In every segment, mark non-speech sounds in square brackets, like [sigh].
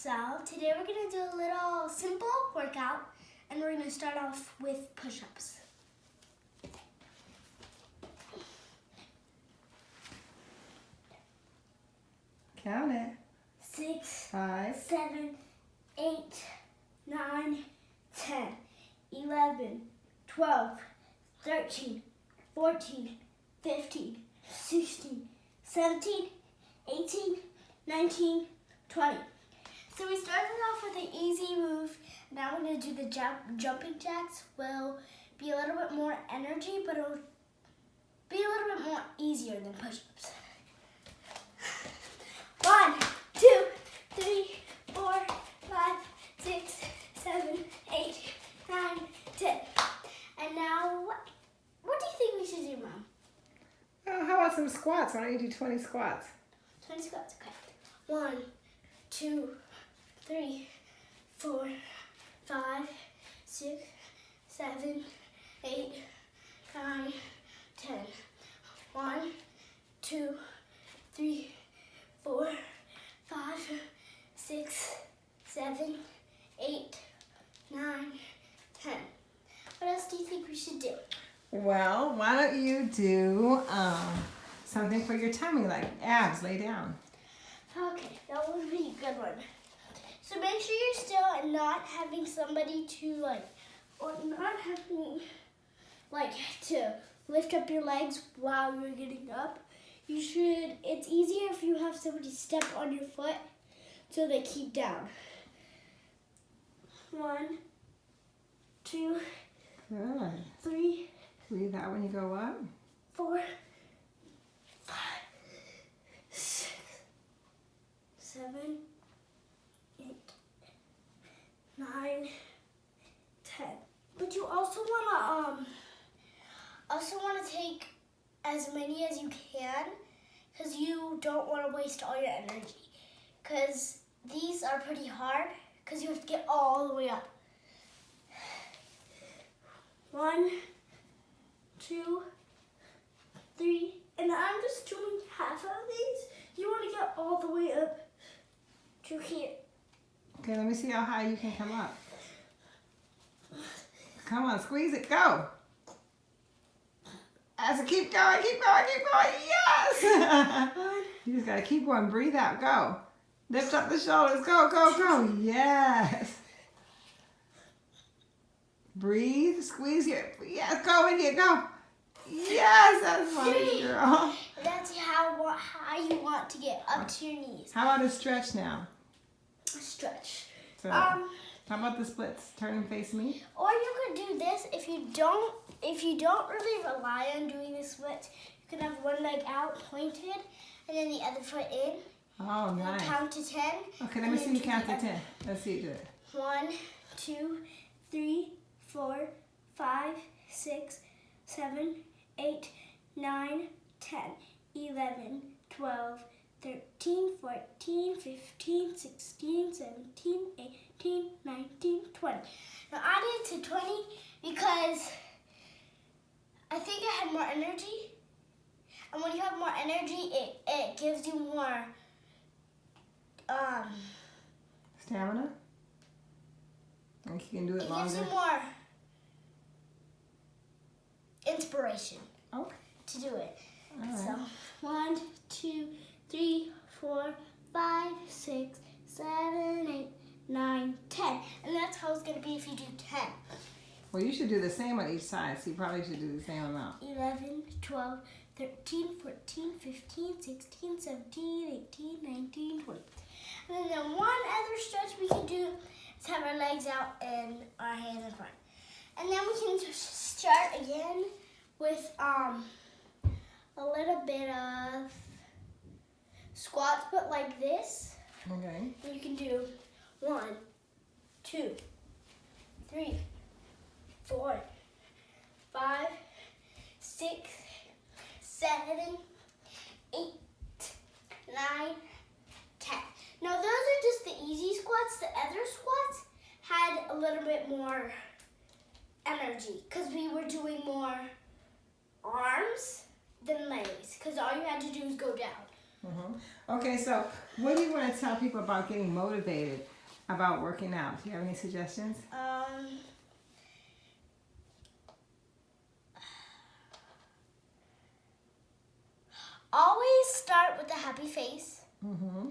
So today we're gonna do a little simple workout and we're gonna start off with push-ups. Count it. Six, Five, seven, eight, nine, ten, eleven, twelve, thirteen, fourteen, fifteen, sixteen, seventeen, eighteen, nineteen, twenty. So we started off with an easy move. Now we're gonna do the jump, jumping jacks. Will be a little bit more energy, but it'll be a little bit more easier than push-ups. One, two, three, four, five, six, seven, eight, nine, ten. And now, what, what do you think we should do, Mom? oh, how about some squats? Why don't you do 20 squats? 20 squats, okay. One, two, three, four, five, six, seven, eight, nine, ten. One, two, three, four, five, six, seven, eight, nine, ten. What else do you think we should do? Well, why don't you do um, something for your tummy, like abs, lay down. Okay, that would be a good one. So make sure you're still not having somebody to like, or not having like to lift up your legs while you're getting up. You should, it's easier if you have somebody step on your foot so they keep down. One, two, Good. three, Breathe out when you go up. four, five, six, seven, eight, nine, ten. But you also wanna um also wanna take as many as you can because you don't want to waste all your energy. Because these are pretty hard because you have to get all the way up. One, two, three, and I'm just doing half of these. You want to get all the way up to here. Okay, let me see how high you can come up. Come on, squeeze it, go. As it keep going, keep going, keep going. Yes! [laughs] You just gotta keep going. Breathe out, go. Lift up the shoulders, go, go, go. Yes. Breathe, squeeze your, yes, go in here, go. Yes, that's funny, girl. that's how how you want to get up to your knees. How about a stretch now? Stretch. So, Um, how about the splits? Turn and face me. or you could do this if you don't if you don't really rely on doing the splits. You can have one leg out pointed and then the other foot in. Oh, nice. Count to ten. Okay, let me see you count to 10. Let's see you do it. One, two, three, four, five, six, seven, eight, nine, ten, eleven, twelve, thirteen, fourteen, fifteen, sixteen, seventeen, eighteen, nineteen, twenty. Now I did to 20 because I think I had more energy. And when you have more energy, it, it gives you more um, Stamina? Think you can do it It gives you longer? more inspiration Okay. to do it. All. So, two, three, four, five, six, seven, eight, nine, ten. And that's going to be if you do 10. Well, you should do the same on each side, so you probably should do the same amount. 11, 12, 13, 14, 15, 16, 17, 18, 19, 20. And then the one other stretch we can do is have our legs out and our hands in front. And then we can just start again with um a little bit of squats, but like this. Okay. And you can do one, two, three, four, five, six, seven, eight, nine, ten. Now those are just the easy squats. The other squats had a little bit more energy because we were doing more arms than legs because all you had to do is go down. hmm Okay, so what do you want to tell people about getting motivated about working out? Do you have any suggestions? Um, always start with a happy face. Mm-hmm.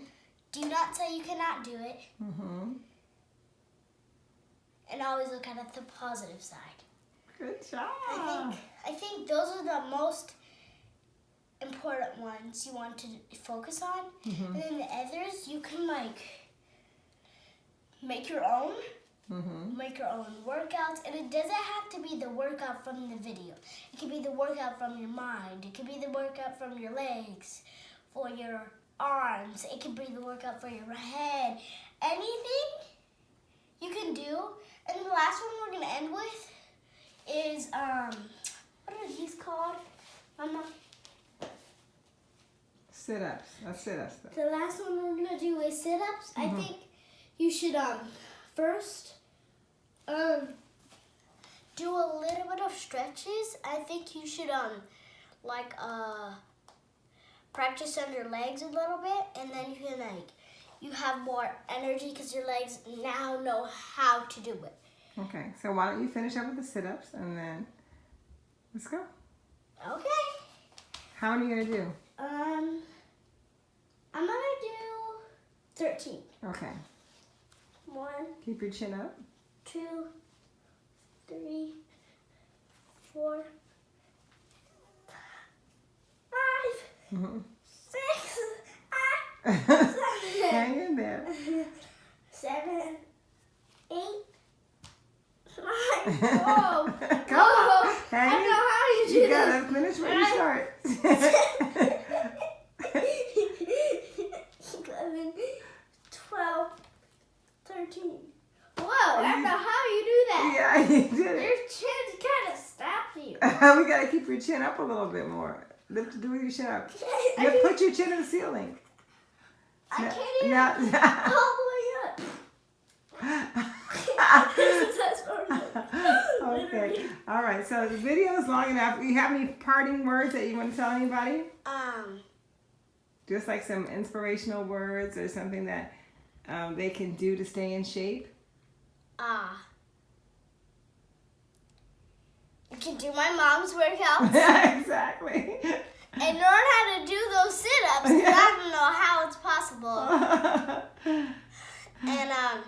Do not say you cannot do it, Mm-hmm. and always look at the positive side. Good job. I think I think those are the most important ones you want to focus on, Mhm. and then the others you can like make your own. Mm-hmm. make your own workouts and it doesn't have to be the workout from the video it could be the workout from your mind it could be the workout from your legs for your arms it could be the workout for your head anything you can do and the last one we're gonna end with is um what are these called Mama? Sit-ups. That's sit-ups. though. The last one we're gonna do is sit-ups. I Mhm. think you should um first um do a little bit of stretches. I think you should um like uh practice on your legs a little bit, and then you can like you have more energy because your legs now know how to do it. Okay, so why don't you finish up with the sit-ups and then let's go. Okay. How many are you gonna do? Um, I'm gonna do thirteen. Okay. One. Keep your chin up. two, three, four, five, Mhm. six, [laughs] ah, Hang in there. seven, eight, nine. [laughs] Whoa! Come Whoa! on. I Hang don't in. know how you do You gotta finish what you start. [laughs] 11, 12, 13. Whoa, I don't know how you do that. Yeah, [laughs] you did Your it. chin's kind of stopped you. [laughs] we gotta keep your chin up a little bit more. Lift it with your chin up. [laughs] I, You can, put your chin in the ceiling. I Now- can't even now- all the way up. That's what okay. All right. So the video is long enough. You have any parting words that you want to tell anybody? Um, Just like some inspirational words or something that um, they can do to stay in shape. ah. you can do my mom's workouts [laughs] Yeah, exactly. and learn how to do those sit-ups 'cause I don't know how it's possible. [laughs] And um,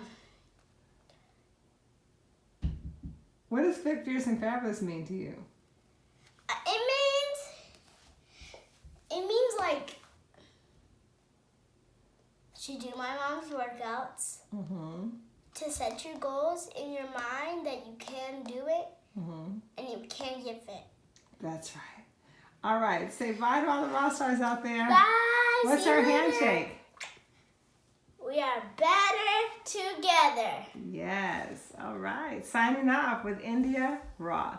what does fit, fierce, and fabulous mean to you? it means it means like to do my mom's workouts Mm-hmm. to set your goals in your mind that you can do it Mm-hmm. and you can give it. That's right. All right. Say bye to all the rock stars out there. Bye. What's our later. handshake? We are better together. Yes. All right. Signing off with India Roth.